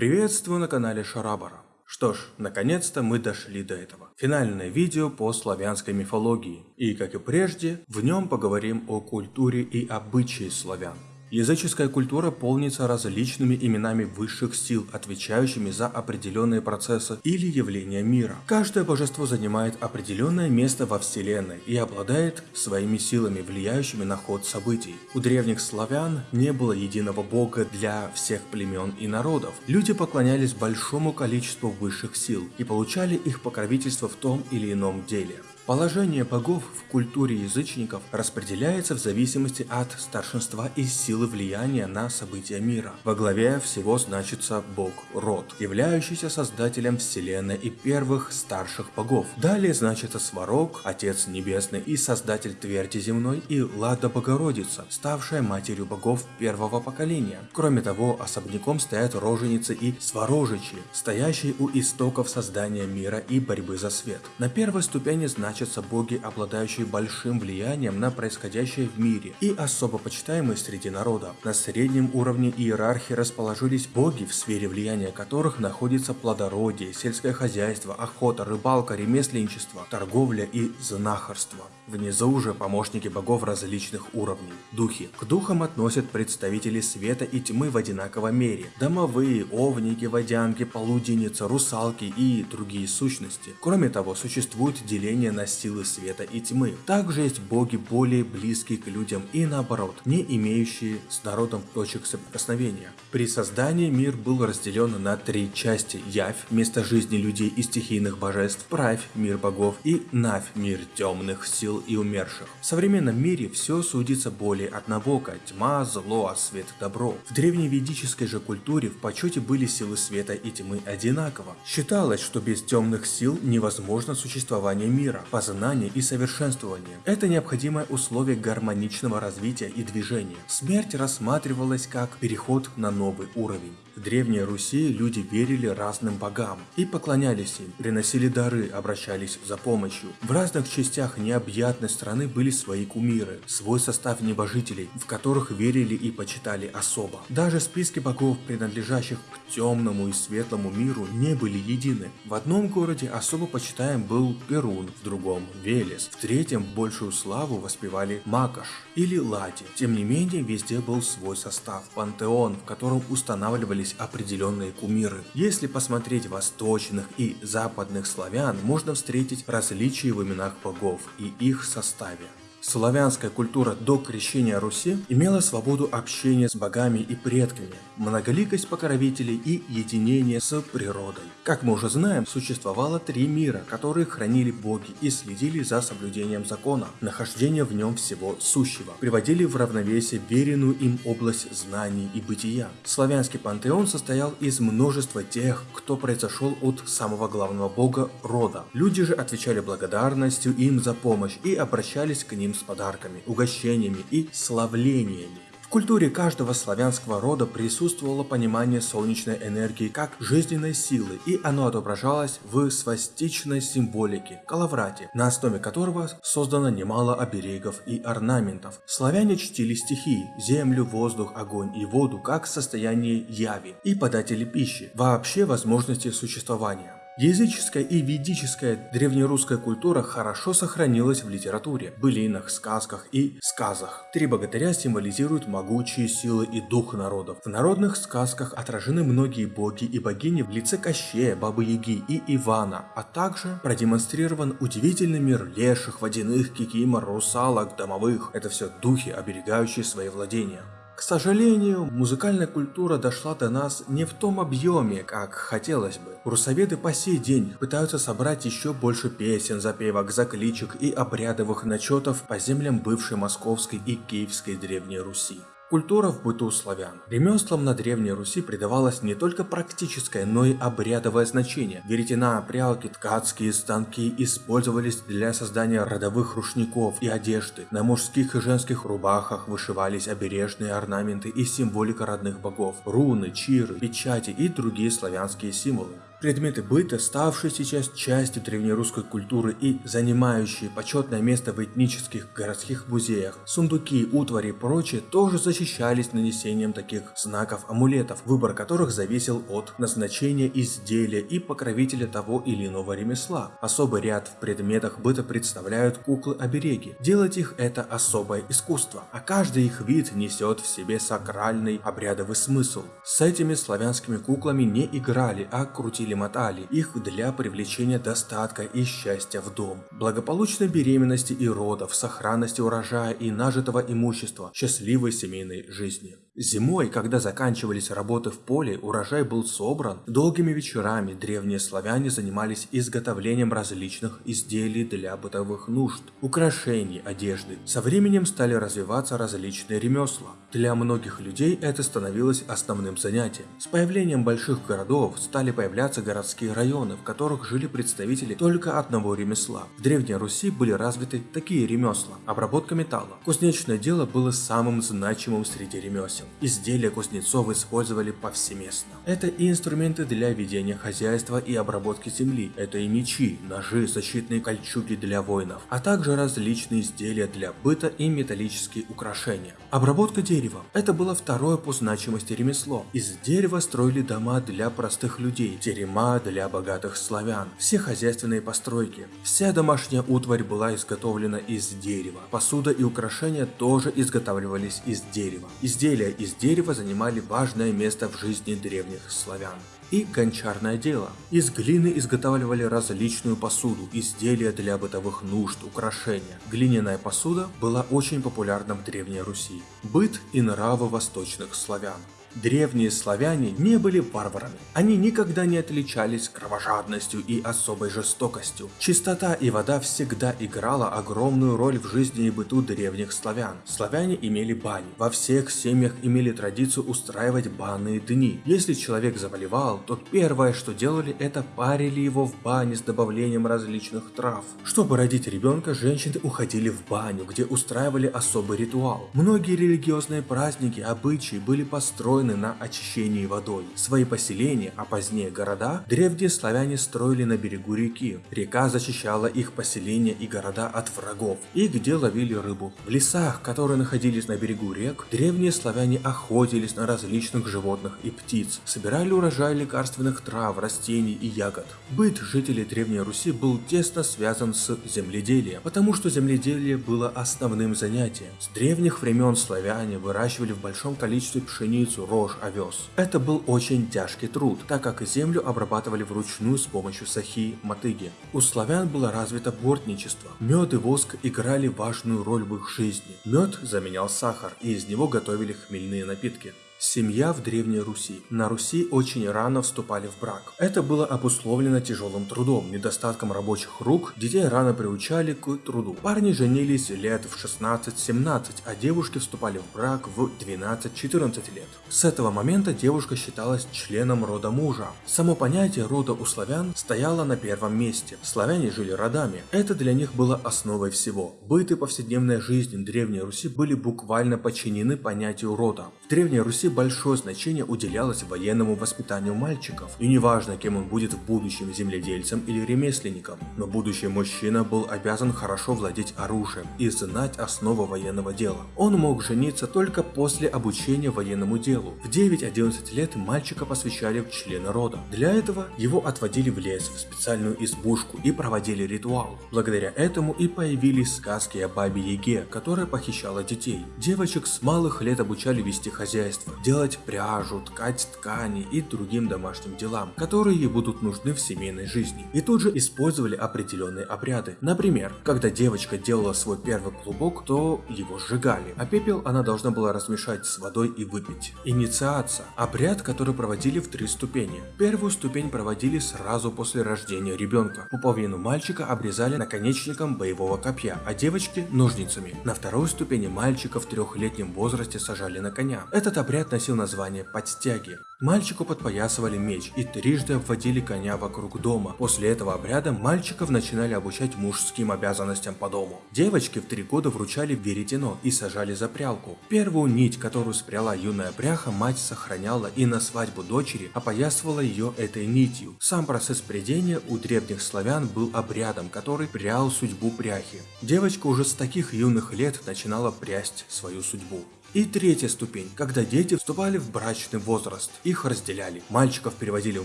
Приветствую на канале Шарабара. Что ж, наконец-то мы дошли до этого. Финальное видео по славянской мифологии. И, как и прежде, в нем поговорим о культуре и обычаи славян. Языческая культура полнится различными именами высших сил, отвечающими за определенные процессы или явления мира. Каждое божество занимает определенное место во вселенной и обладает своими силами, влияющими на ход событий. У древних славян не было единого бога для всех племен и народов. Люди поклонялись большому количеству высших сил и получали их покровительство в том или ином деле. Положение богов в культуре язычников распределяется в зависимости от старшинства и силы влияния на события мира. Во главе всего значится бог Род, являющийся создателем вселенной и первых старших богов. Далее значится Сварог, Отец Небесный и создатель Тверди Земной и Лада Богородица, ставшая матерью богов первого поколения. Кроме того, особняком стоят роженицы и сварожичи, стоящие у истоков создания мира и борьбы за свет. На первой ступени значит значатся боги, обладающие большим влиянием на происходящее в мире и особо почитаемые среди народа. На среднем уровне иерархии расположились боги, в сфере влияния которых находится плодородие, сельское хозяйство, охота, рыбалка, ремесленничество, торговля и знахарство. Внизу же помощники богов различных уровней. Духи. К духам относят представители света и тьмы в одинаковой мере. Домовые, овники, водянки, полуденницы, русалки и другие сущности. Кроме того, существует деление на силы света и тьмы. Также есть боги более близкие к людям и наоборот, не имеющие с народом точек соприкосновения. При создании мир был разделен на три части. Явь – место жизни людей и стихийных божеств, Правь – мир богов и Навь – мир темных сил и умерших. В современном мире все судится более однобоко – тьма, зло, а свет – добро. В древневедической же культуре в почете были силы света и тьмы одинаково. Считалось, что без темных сил невозможно существование мира познание и совершенствование. Это необходимое условие гармоничного развития и движения. Смерть рассматривалась как переход на новый уровень. В Древней Руси люди верили разным богам и поклонялись им, приносили дары, обращались за помощью. В разных частях необъятной страны были свои кумиры, свой состав небожителей, в которых верили и почитали особо. Даже списки богов, принадлежащих к темному и светлому миру, не были едины. В одном городе особо почитаем был Перун, в другом – Велес, в третьем большую славу воспевали Макаш или Лади. Тем не менее, везде был свой состав – пантеон, в котором устанавливали использовались определенные кумиры. Если посмотреть восточных и западных славян, можно встретить различия в именах богов и их составе. Славянская культура до крещения Руси имела свободу общения с богами и предками, многоликость покровителей и единение с природой. Как мы уже знаем, существовало три мира, которые хранили боги и следили за соблюдением закона, нахождение в нем всего сущего, приводили в равновесие веренную им область знаний и бытия. Славянский пантеон состоял из множества тех, кто произошел от самого главного бога рода. Люди же отвечали благодарностью им за помощь и обращались к ним ним с подарками, угощениями и славлениями. В культуре каждого славянского рода присутствовало понимание солнечной энергии как жизненной силы, и оно отображалось в свастичной символике – калаврате, на основе которого создано немало оберегов и орнаментов. Славяне чтили стихии – землю, воздух, огонь и воду как состояние яви и податели пищи, вообще возможности существования. Языческая и ведическая древнерусская культура хорошо сохранилась в литературе, былинах, сказках и сказах. Три богатыря символизируют могучие силы и дух народов. В народных сказках отражены многие боги и богини в лице Кощея, Бабы-Яги и Ивана, а также продемонстрирован удивительный мир леших, водяных, кикимор, русалок, домовых. Это все духи, оберегающие свои владения. К сожалению, музыкальная культура дошла до нас не в том объеме, как хотелось бы. Русоведы по сей день пытаются собрать еще больше песен, запевок, закличек и обрядовых начетов по землям бывшей Московской и Киевской Древней Руси. Культура в быту славян. Ремеслам на Древней Руси придавалось не только практическое, но и обрядовое значение. Веретена, прялки, ткацкие станки использовались для создания родовых рушников и одежды. На мужских и женских рубахах вышивались обережные орнаменты и символика родных богов, руны, чиры, печати и другие славянские символы. Предметы быта, ставшие сейчас частью древнерусской культуры и занимающие почетное место в этнических городских музеях, сундуки, утвари и прочее тоже защищались нанесением таких знаков-амулетов, выбор которых зависел от назначения изделия и покровителя того или иного ремесла. Особый ряд в предметах быта представляют куклы-обереги. Делать их это особое искусство, а каждый их вид несет в себе сакральный обрядовый смысл. С этими славянскими куклами не играли, а крутили-мотали их для привлечения достатка и счастья в дом, благополучной беременности и родов, сохранности урожая и нажитого имущества, счастливой семейной жизни. Зимой, когда заканчивались работы в поле, урожай был собран, долгими вечерами древние славяне занимались изготовлением различных изделий для бытовых нужд, украшений, одежды. Со временем стали развиваться различные ремесла. Для многих людей это становилось основным занятием. С появлением больших городов стали появляться городские районы, в которых жили представители только одного ремесла. В Древней Руси были развиты такие ремесла. Обработка металла. Кузнечное дело было самым значимым среди ремесел. Изделия кузнецов использовали повсеместно. Это и инструменты для ведения хозяйства и обработки земли, это и мечи, ножи, защитные кольчуги для воинов, а также различные изделия для быта и металлические украшения. Обработка дерева – это было второе по значимости ремесло. Из дерева строили дома для простых людей, терема для богатых славян, все хозяйственные постройки. Вся домашняя утварь была изготовлена из дерева. Посуда и украшения тоже изготавливались из дерева. Изделия из дерева занимали важное место в жизни древних славян и гончарное дело. Из глины изготавливали различную посуду, изделия для бытовых нужд, украшения. Глиняная посуда была очень популярна в Древней Руси. Быт и нравы восточных славян. Древние славяне не были варварами. Они никогда не отличались кровожадностью и особой жестокостью. Чистота и вода всегда играла огромную роль в жизни и быту древних славян. Славяне имели бани. Во всех семьях имели традицию устраивать банные дни. Если человек заболевал, то первое, что делали, это парили его в бане с добавлением различных трав. Чтобы родить ребенка, женщины уходили в баню, где устраивали особый ритуал. Многие религиозные праздники, обычаи были построены построены на очищении водой. Свои поселения, а позднее города, древние славяне строили на берегу реки. Река защищала их поселения и города от врагов, и где ловили рыбу. В лесах, которые находились на берегу рек, древние славяне охотились на различных животных и птиц, собирали урожай лекарственных трав, растений и ягод. Быт жителей Древней Руси был тесно связан с земледелием, потому что земледелие было основным занятием. С древних времен славяне выращивали в большом количестве пшеницу, рожь, овес. Это был очень тяжкий труд, так как землю обрабатывали вручную с помощью сахи, мотыги. У славян было развито бортничество. Мед и воск играли важную роль в их жизни. Мед заменял сахар, и из него готовили хмельные напитки. Семья в Древней Руси. На Руси очень рано вступали в брак. Это было обусловлено тяжелым трудом, недостатком рабочих рук, детей рано приучали к труду. Парни женились лет в 16-17, а девушки вступали в брак в 12-14 лет. С этого момента девушка считалась членом рода мужа. Само понятие рода у славян стояло на первом месте. Славяне жили родами. Это для них было основой всего. Быт и повседневная жизнь Древней Руси были буквально подчинены понятию рода. Древней Руси большое значение уделялось военному воспитанию мальчиков, и неважно, кем он будет в будущем, земледельцем или ремесленником, но будущий мужчина был обязан хорошо владеть оружием и знать основы военного дела. Он мог жениться только после обучения военному делу. В 9-11 лет мальчика посвящали в члена рода. Для этого его отводили в лес, в специальную избушку и проводили ритуал. Благодаря этому и появились сказки о бабе Яге, которая похищала детей. Девочек с малых лет обучали вести хозяйство, делать пряжу, ткать ткани и другим домашним делам, которые будут нужны в семейной жизни. И тут же использовали определенные обряды. Например, когда девочка делала свой первый клубок, то его сжигали, а пепел она должна была размешать с водой и выпить. Инициация – обряд, который проводили в три ступени. Первую ступень проводили сразу после рождения ребенка. Пуповину мальчика обрезали наконечником боевого копья, а девочки – ножницами. На второй ступени мальчика в трехлетнем возрасте сажали на коня. Этот обряд носил название подстяги. Мальчику подпоясывали меч и трижды обводили коня вокруг дома. После этого обряда мальчиков начинали обучать мужским обязанностям по дому. Девочке в три года вручали веретено и сажали за прялку. Первую нить, которую спряла юная пряха, мать сохраняла и на свадьбу дочери опоясывала ее этой нитью. Сам процесс прядения у древних славян был обрядом, который прял судьбу пряхи. Девочка уже с таких юных лет начинала прясть свою судьбу. И третья ступень, когда дети вступали в брачный возраст. Их разделяли. Мальчиков переводили в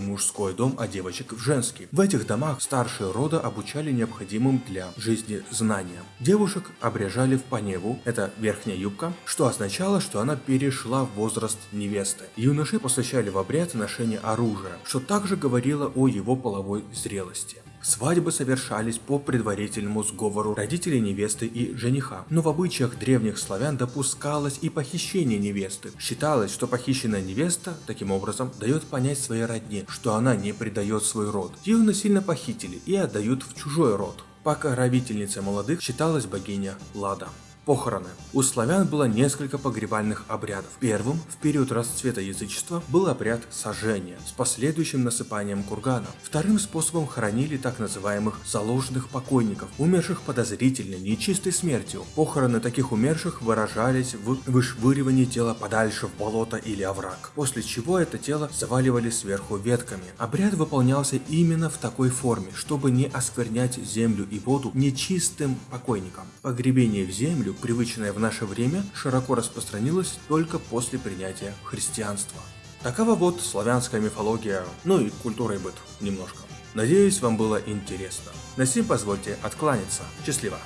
мужской дом, а девочек в женский. В этих домах старшие рода обучали необходимым для жизни знаниям. Девушек обрежали в паневу, это верхняя юбка, что означало, что она перешла в возраст невесты. Юноши посвящали в обряд ношения оружия, что также говорило о его половой зрелости. Свадьбы совершались по предварительному сговору родителей невесты и жениха, но в обычаях древних славян допускалось и похищение невесты. Считалось, что похищенная невеста, таким образом, дает понять своей родне, что она не предает свой род. Ее насильно похитили и отдают в чужой род. Покровительницей молодых считалась богиня Лада. Похороны. У славян было несколько погребальных обрядов. Первым, в период расцвета язычества, был обряд сожжения с последующим насыпанием кургана. Вторым способом хоронили так называемых заложенных покойников, умерших подозрительной, нечистой смертью. Похороны таких умерших выражались в вышвыривании тела подальше в болото или овраг, после чего это тело заваливали сверху ветками. Обряд выполнялся именно в такой форме, чтобы не осквернять землю и воду нечистым покойникам. Погребение в землю привычное в наше время, широко распространилось только после принятия христианства. Такова вот славянская мифология, ну и культура и быт немножко. Надеюсь, вам было интересно. На сим позвольте откланяться. Счастливо!